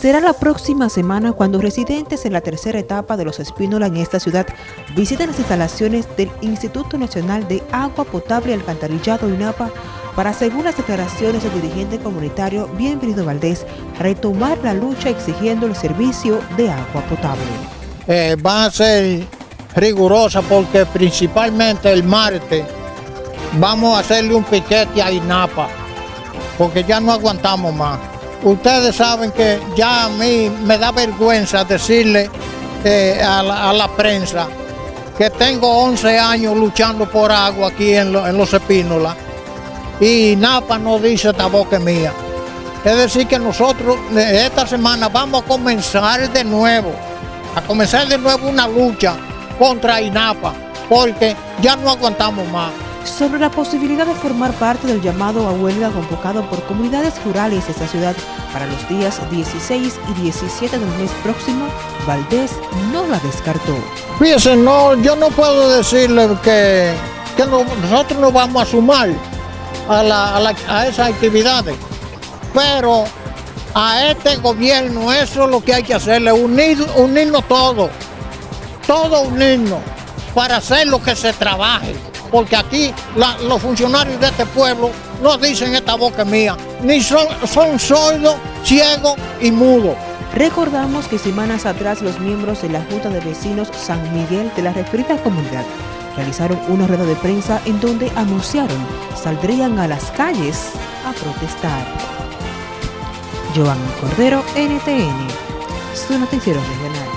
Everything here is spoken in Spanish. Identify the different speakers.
Speaker 1: Será la próxima semana cuando residentes en la tercera etapa de los Espínola en esta ciudad visiten las instalaciones del Instituto Nacional de Agua Potable y Alcantarillado INAPA para, según las declaraciones del dirigente comunitario Bienvenido Valdés, retomar la lucha exigiendo el servicio de agua potable.
Speaker 2: Eh, va a ser rigurosa porque principalmente el martes vamos a hacerle un piquete a INAPA porque ya no aguantamos más. Ustedes saben que ya a mí me da vergüenza decirle eh, a, la, prensa que tengo 11 años luchando por agua aquí en, Los Espínolas y Napa no dice esta boca mía. Es decir que nosotros eh, esta semana vamos a comenzar de nuevo, a comenzar de nuevo una lucha contra INAPA, porque ya no aguantamos más
Speaker 1: sobre la posibilidad de formar parte del llamado a huelga convocado por comunidades rurales de esta ciudad para los días 16 y 17 del mes próximo, Valdés no la descartó.
Speaker 2: Fíjense, no, yo no puedo decirle que, nosotros no vamos a sumar a, a esas actividades, pero a este gobierno eso es lo que hay que hacerle, unir, unirnos todos, todos unirnos para hacer lo que se trabaje porque aquí los funcionarios de este pueblo no dicen esta boca mía, ni son, son sordos, ciegos y mudos.
Speaker 1: Recordamos que semanas atrás los miembros de la Junta de Vecinos San Miguel de la referida comunidad realizaron una rueda de prensa en donde anunciaron saldrían a las calles a protestar. Joan Cordero, NTN, su noticiero regional.